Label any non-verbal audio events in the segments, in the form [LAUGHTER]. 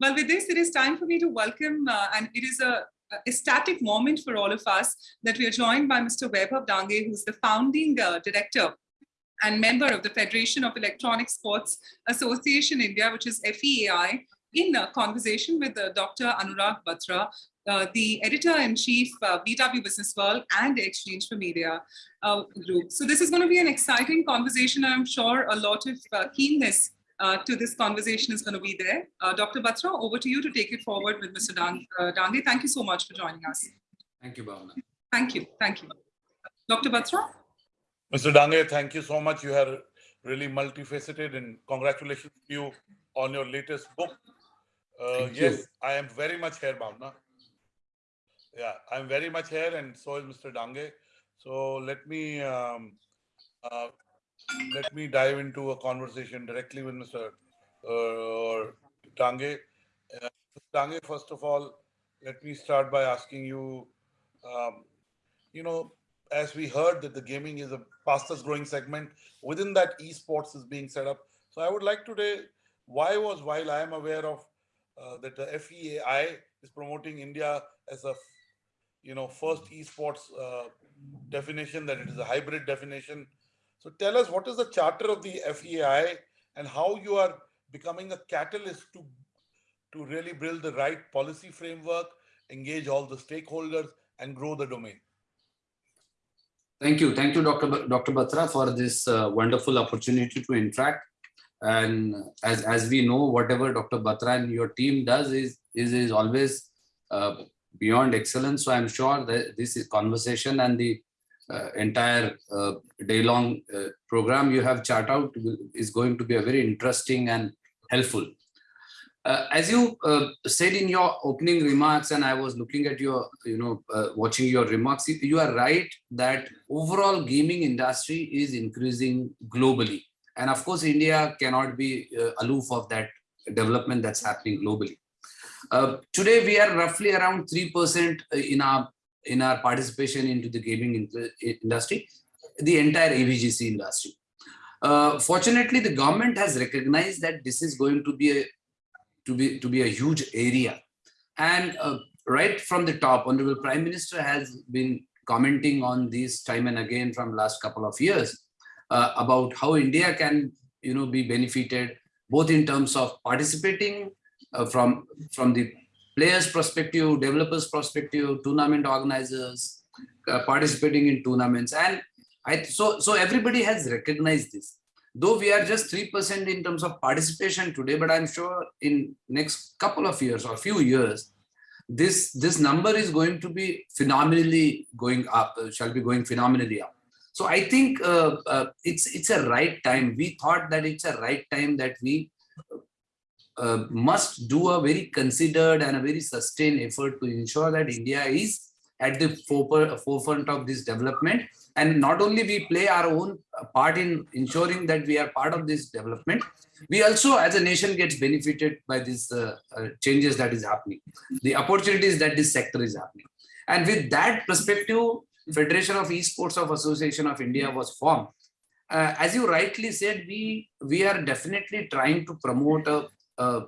Well, with this, it is time for me to welcome, uh, and it is a, a ecstatic moment for all of us that we are joined by Mr. Vaibhav Dange, who's the founding uh, director and member of the Federation of Electronic Sports Association India, which is FEAI, in a conversation with uh, Dr. Anurag Batra, uh, the editor-in-chief, uh, BW Business World and Exchange for Media uh, Group. So this is going to be an exciting conversation. I'm sure a lot of uh, keenness uh, to this conversation is going to be there. Uh, Dr. Batra, over to you to take it forward with Mr. Dang uh, Dange. Thank you so much for joining us. Thank you, Bhavna. Thank you. Thank you. Dr. Batra? Mr. Dange, thank you so much. You are really multifaceted and congratulations to you on your latest book. Uh, Thank yes, you. I am very much here, Bhavna. Yeah, I'm very much here and so is Mr. Dange. So let me um, uh, let me dive into a conversation directly with Mr. Uh, Dange. Uh, Mr. Dange, first of all, let me start by asking you, um, you know, as we heard that the gaming is the fastest growing segment within that esports is being set up so i would like today why was while i am aware of uh, that the feai is promoting india as a you know first esports uh, definition that it is a hybrid definition so tell us what is the charter of the FEI and how you are becoming a catalyst to to really build the right policy framework engage all the stakeholders and grow the domain Thank you. Thank you, Dr. B- Dr. Batra, for this uh, wonderful opportunity to interact. And as, as we know, whatever Dr. Batra and your team does is, is, is always uh, beyond excellence. So I'm sure that this is conversation and the entire uh, day-long uh, program you have chart out is going to be a very interesting and helpful. Uh, as you uh, said in your opening remarks, and I was looking at your, you know, uh, watching your remarks, you- are right that overall gaming industry is increasing globally. And of course, India cannot be uh, aloof of that development that's happening globally. Uh, today, we are roughly around 3% in our in our participation into the gaming in- industry, the entire AVGC industry. Uh, fortunately, the government has recognized that this is going to be a to be to be a huge area and uh, right from the top honorable prime minister has been commenting on this time and again from last couple of years uh, about how india can you know be benefited both in terms of participating uh, from from the players perspective developers perspective tournament organizers uh, participating in tournaments and i so so everybody has recognized this though we are just 3% in terms of participation today, but I'm sure in next couple of years or few years, this, this number is going to be phenomenally going up, uh, shall be going phenomenally up. So I think uh, uh, it's, it's a right time. We thought that it's a right time that we uh, must do a very considered and a very sustained effort to ensure that India is at the forefront forefront of this development. And not only we play our own part in ensuring that we are part of this development we also as a nation gets benefited by these uh, uh, changes that is happening. The opportunities that this sector is happening. And with that perspective federation of esports of association of india was formed. Uh, as you rightly said we we are definitely trying to promote a, a,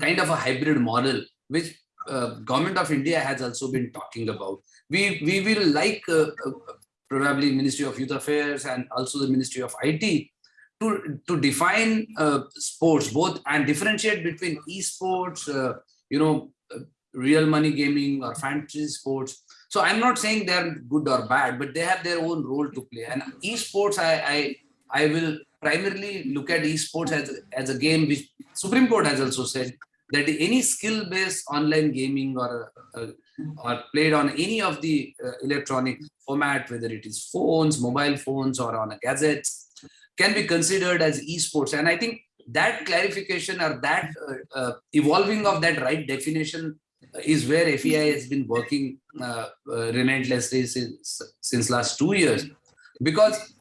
kind of a hybrid model which uh, government of India has also been talking about. We we will like uh, uh, probably Ministry of Youth Affairs and also the Ministry of IT to to define uh, sports both and differentiate between esports, uh, you know, uh, real money gaming or fantasy sports. So I'm not saying they're good or bad, but they have their own role to play. And esports, I I I will primarily look at esports as as a game which Supreme Court has also said that any skill-based online gaming or uh, or played on any of the uh, electronic format, whether it is phones, mobile phones, or on a gadgets, can be considered as esports. And I think that clarification or that uh, uh, evolving of that right definition is where FEI has been working uh, uh, relentlessly since, since last two years, because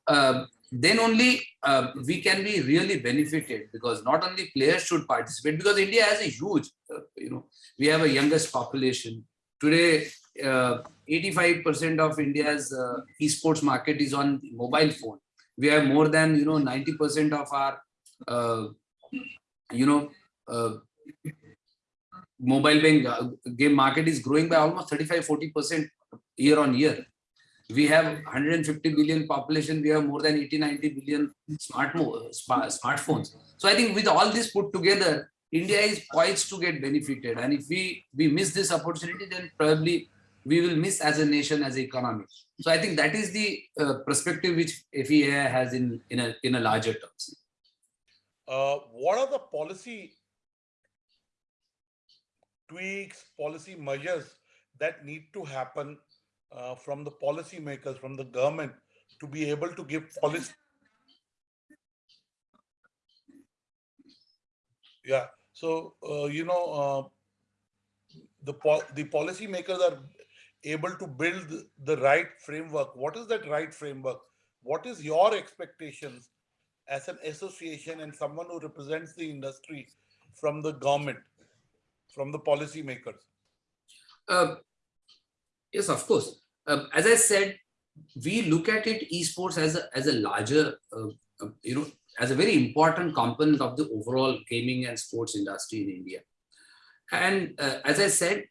then only uh, we can be really benefited because not only players should participate because India has a huge, uh, you know, we have a youngest population. Today, 85% of India's uh, esports market is on mobile phone. We have more than, you know, 90% of our, uh, you know, uh, mobile uh, game market is growing by almost 35 40 percent year on year we have 150 billion population we have more than 80 90 billion smart smartphones. So i think with all this put together india is poised to get benefited. And if we we miss this opportunity then probably we will miss as a nation as an economy. So i think that is the uh, perspective which fea has in in a in a larger terms. Uh, what are the policy tweaks, policy measures that need to happen uh, from the policymakers, from the government to be able to give policy? Yeah, so, uh, you know, uh, the, po- the policy makers are able to build the right framework. What is that right framework? What is your expectations as an association and someone who represents the industry from the government, from the policymakers? Uh, yes, of course. Um, as I said, we look at it esports as a, as a larger, uh, you know, as a very important component of the overall gaming and sports industry in India. And uh, as I said,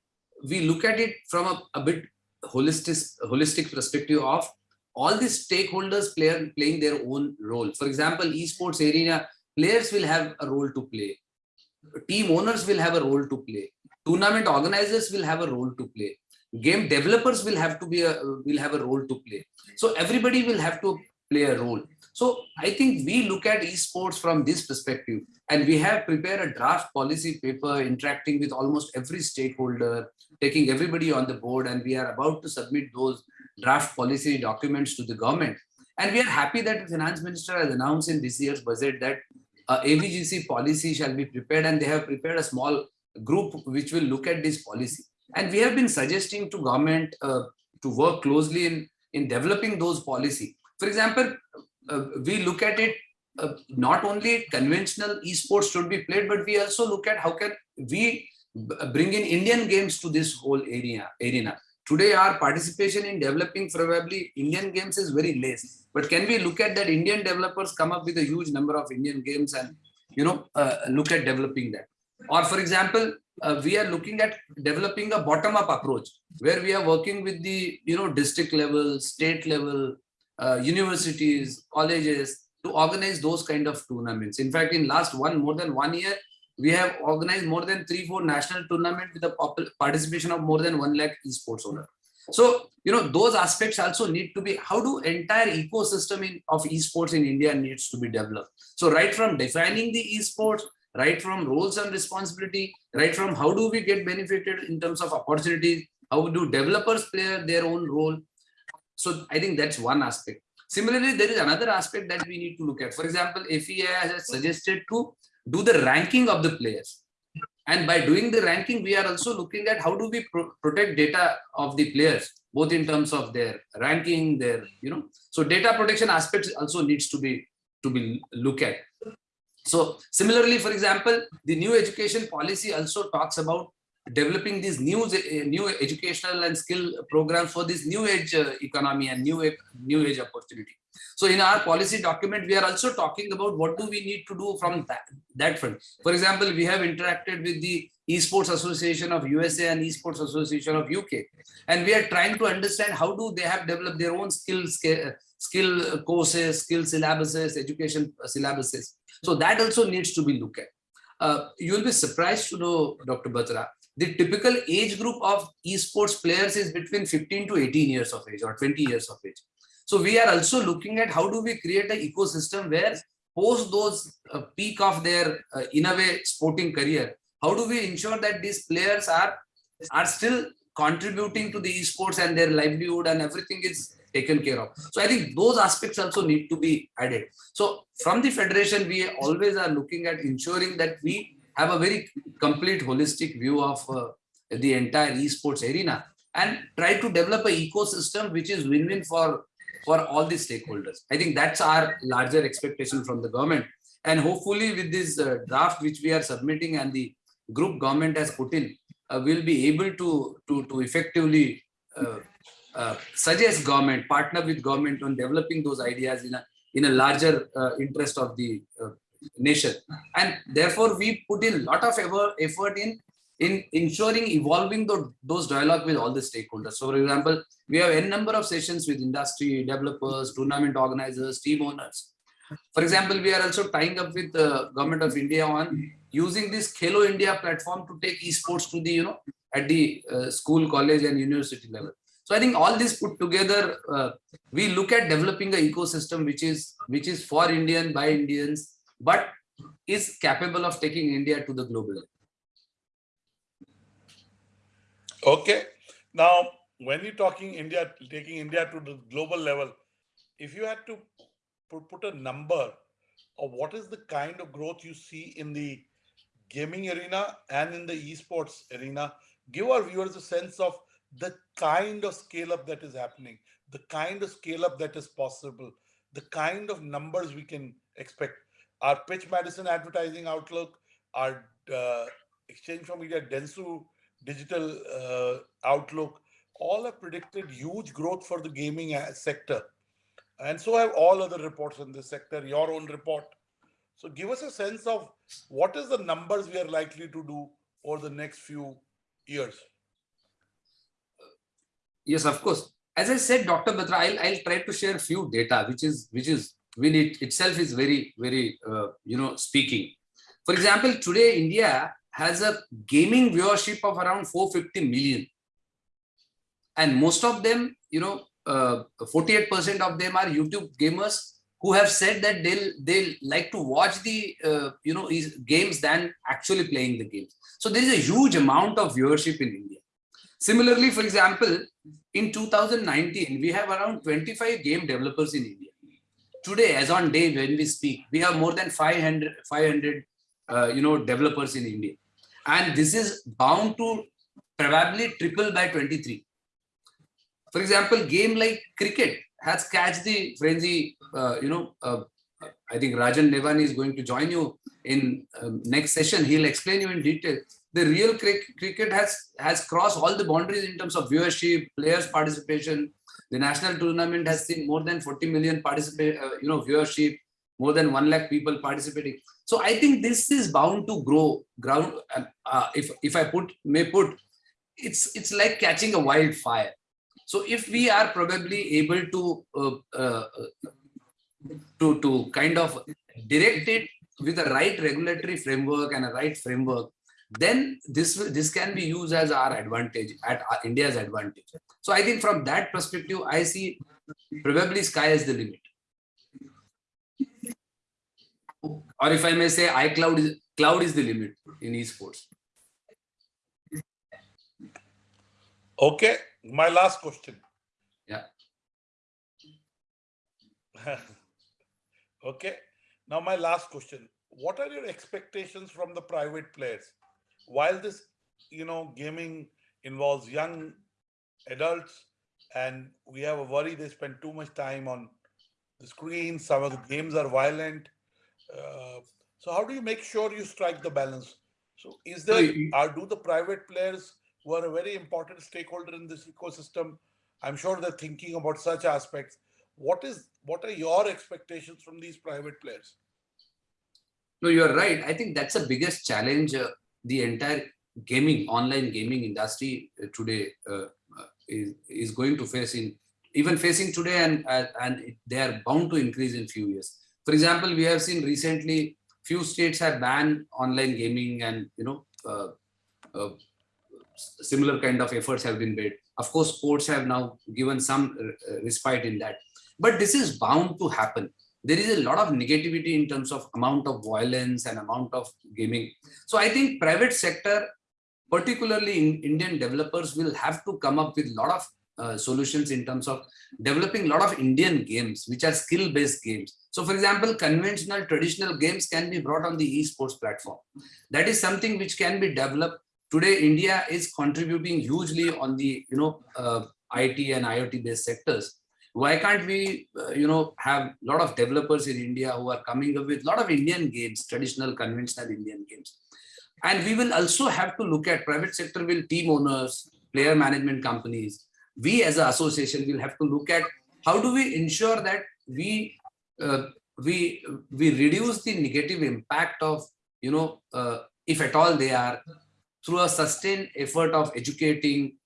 we look at it from a, a bit holistic, holistic perspective of all these stakeholders play, playing their own role. For example, esports arena, players will have a role to play. Team owners will have a role to play. Tournament organizers will have a role to play. Game developers will have to be a will have a role to play. So everybody will have to play a role. So I think we look at esports from this perspective, and we have prepared a draft policy paper interacting with almost every stakeholder, taking everybody on the board, and we are about to submit those draft policy documents to the government. And we are happy that the finance minister has announced in this year's budget that uh, AVGC policy shall be prepared and they have prepared a small group which will look at this policy. And we have been suggesting to government uh, to work closely in, in developing those policy. For example, uh, we look at it, uh, not only conventional esports should be played, but we also look at how can we bring in Indian games to this whole area arena today our participation in developing probably Indian games is very less. But can we look at that Indian developers come up with a huge number of Indian games and you know uh, look at developing that? Or for example, uh, we are looking at developing a bottom-up approach where we are working with the you know district level, state level, uh, universities, colleges to organize those kind of tournaments. In fact, in last one more than one year, we have organized more than three, four national tournament with the participation of more than one lakh esports owner. So, you know, those aspects also need to be, how do entire ecosystem in, of esports in India needs to be developed. So right from defining the esports, right from roles and responsibility, right from how do we get benefited in terms of opportunities, how do developers play their own role. So I think that's one aspect. Similarly, there is another aspect that we need to look at. For example, FEA has suggested to do the ranking of the players. And by doing the ranking, we are also looking at how do we pro protect data of the players, both in terms of their ranking, their, you know, so data protection aspects also needs to be to be look at. So similarly, for example, the new education policy also talks about developing these new new educational and skill programs for this new age uh, economy and new new age opportunity so in our policy document, we are also talking about what do we need to do from that, that front. For example, we have interacted with the Esports Association of USA and Esports Association of UK. And we are trying to understand how do they have developed their own skills, skill courses, skill syllabuses, education syllabuses. So that also needs to be looked at. Uh, you will be surprised to know, Dr. Batra, the typical age group of esports players is between 15 to 18 years of age or 20 years of age. So we are also looking at how do we create an ecosystem where post those uh, peak of their uh, in a way sporting career, how do we ensure that these players are are still contributing to the esports and their livelihood and everything is taken care of. So I think those aspects also need to be added. So from the federation, we always are looking at ensuring that we have a very complete holistic view of uh, the entire esports arena and try to develop an ecosystem which is win-win for for all the stakeholders. I think that's our larger expectation from the government. And hopefully with this uh, draft which we are submitting and the group government has put in, uh, we'll be able to, to, to effectively uh, uh suggest government, partner with government on developing those ideas in a, in a larger uh, interest of the nation. and therefore we put in a lot of effort, in in ensuring evolving the, those dialogue with all the stakeholders. So, for example, we have n number of sessions with industry, developers, tournament organizers, team owners. For example, we are also tying up with the government of India on using this Khelo India platform to take esports to the, you know, at the uh, school, college and university level. So I think all this put together, uh, we look at developing an ecosystem which is which is for Indian by Indians, but is capable of taking India to the global level. Okay. Now, when you're talking India, taking India to the global level, if you had to put, a number of what is the kind of growth you see in the gaming arena and in the esports arena, give our viewers a sense of the kind of scale up that is happening, the kind of scale up that is possible, the kind of numbers we can expect. Our pitch Madison advertising outlook, our uh, exchange for media Dentsu digital uh, outlook, all have predicted huge growth for the gaming uh, sector. And so have all other reports in this sector, your own report. So give us a sense of what is the numbers we are likely to do over the next few years. Yes, of course. As I said, Dr. Batra, I'll, I'll try to share a few data, which is which is when it itself is very, very, uh, you know, speaking. For example, today India has a gaming viewership of around 450 million. And most of them, you know, 48% uh, of them are YouTube gamers who have said that they'll they'll like to watch the uh, you know games than actually playing the games. So there is a huge amount of viewership in India. Similarly, for example, in 2019, we have around 25 game developers in India. Today, as on day when we speak, we have more than 500, 500 uh, you know, developers in India. And this is bound to probably triple by 23. For example, game like cricket has catched the frenzy, uh, you know, uh, I think Rajan Navani is going to join you in um, next session. He'll explain you in detail. The real cricket has, has crossed all the boundaries in terms of viewership, players participation. The national tournament has seen more than 40 million participate, uh, you know, viewership, more than 1 lakh people participating. So I think this is bound to grow. Ground, uh, if if I put may put, it's it's like catching a wildfire. So if we are probably able to uh, uh, to to kind of direct it with the right regulatory framework and a right framework, then this this can be used as our advantage at India's advantage. So I think from that perspective, I see probably sky is the limit. or if I may say, iCloud is cloud is the limit in esports. Okay, my last question. Yeah. [LAUGHS] okay, now my last question. What are your expectations from the private players? While this, you know, gaming involves young adults and we have a worry they spend too much time on the screen, some of the games are violent, uh, so how do you make sure you strike the balance? So is there, are, do the private players who are a very important stakeholder in this ecosystem, I'm sure they're thinking about such aspects. What is, what are your expectations from these private players? No, you're right. I think that's the biggest challenge uh, the entire gaming, online gaming industry uh, today uh, uh, is, is going to face in, even facing today and, and they are bound to increase in few years. For example, we have seen recently few states have banned online gaming and you know uh, similar kind of efforts have been made. Of course, sports have now given some respite in that, but this is bound to happen. There is a lot of negativity in terms of amount of violence and amount of gaming. So I think private sector, particularly in Indian developers, will have to come up with a lot of uh, solutions in terms of developing a lot of Indian games, which are skill-based games. So for example, conventional traditional games can be brought on the esports platform. That is something which can be developed. Today, India is contributing hugely on the, you know, uh, IT and IoT based sectors. Why can't we, uh, you know, have a lot of developers in India who are coming up with a lot of Indian games, traditional, conventional Indian games. And we will also have to look at private sector will team owners, player management companies, we as an association will have to look at how do we ensure that we uh, we we reduce the negative impact of you know, uh, if at all they are, through a sustained effort of educating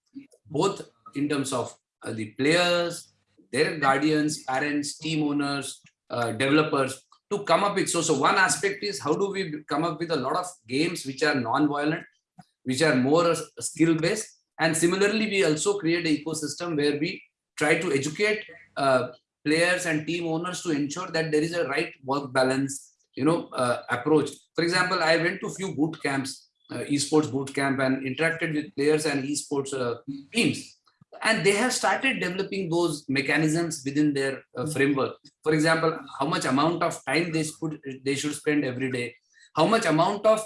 both in terms of uh, the players, their guardians, parents, team owners, uh, developers to come up with. So, so one aspect is how do we come up with a lot of games which are non-violent, which are more skill based. And similarly, we also create an ecosystem where we try to educate uh, players and team owners to ensure that there is a right work balance, you know, uh, approach. For example, I went to few boot camps, uh, esports boot camp and interacted with players and esports uh, teams and they have started developing those mechanisms within their uh, framework. For example how much amount of time they should they should spend every day how much amount of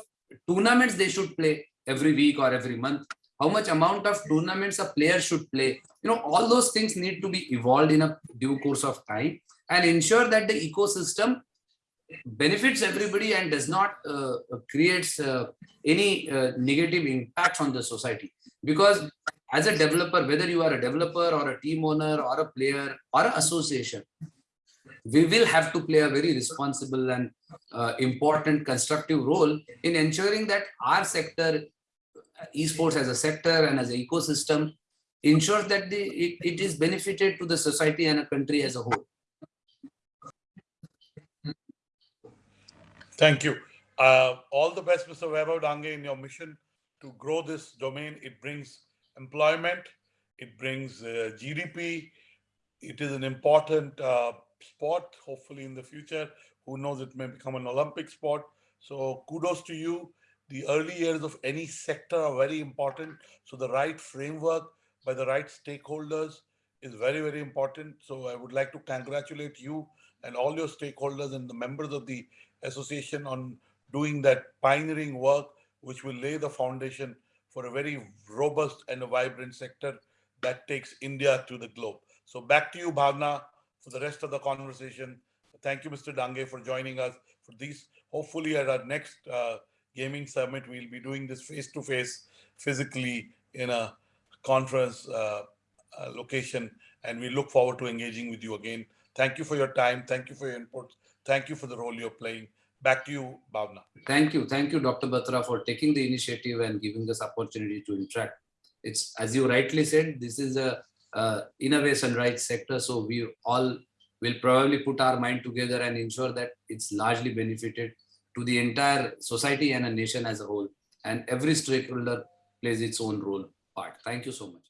tournaments they should play every week or every month how much amount of tournaments a player should play. You know all those things need to be evolved in a due course of time and ensure that the ecosystem benefits everybody and does not uh, creates uh, any uh, negative impact on the society. Because as a developer, whether you are a developer or a team owner or a player or an association, we will have to play a very responsible and uh, important constructive role in ensuring that our sector, esports as a sector and as an ecosystem, ensures that the, it, it is benefited to the society and a country as a whole. Thank you. Uh, all the best, Mr. Vaibhav Dange, in your mission to grow this domain. It brings employment, it brings uh, GDP. It is an important uh, sport, hopefully in the future. Who knows, it may become an Olympic sport. So kudos to you. The early years of any sector are very important. So the right framework by the right stakeholders is very, very important. So I would like to congratulate you and all your stakeholders and the members of the association on doing that pioneering work, which will lay the foundation for a very robust and a vibrant sector that takes India to the globe. So back to you, Bhavna, for the rest of the conversation. Thank you, Mr. Dange, for joining us for these. Hopefully, at our next uh, gaming summit, we'll be doing this face-to-face, -face, physically in a conference uh, uh, location, and we look forward to engaging with you again. Thank you for your time. Thank you for your input. Thank you for the role you're playing. Back to you, Bhavna. Thank you. Thank you, Dr. Batra, for taking the initiative and giving us opportunity to interact. It's, as you rightly said, this is a uh, innovation rights sector. So we all will probably put our mind together and ensure that it's largely benefited to the entire society and a nation as a whole. And every stakeholder plays its own role part. Thank you so much.